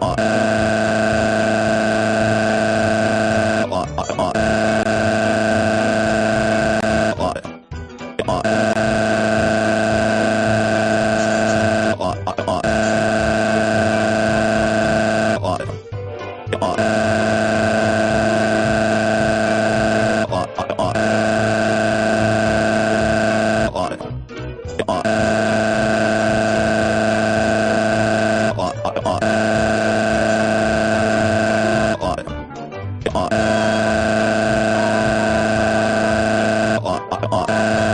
Uh... uh,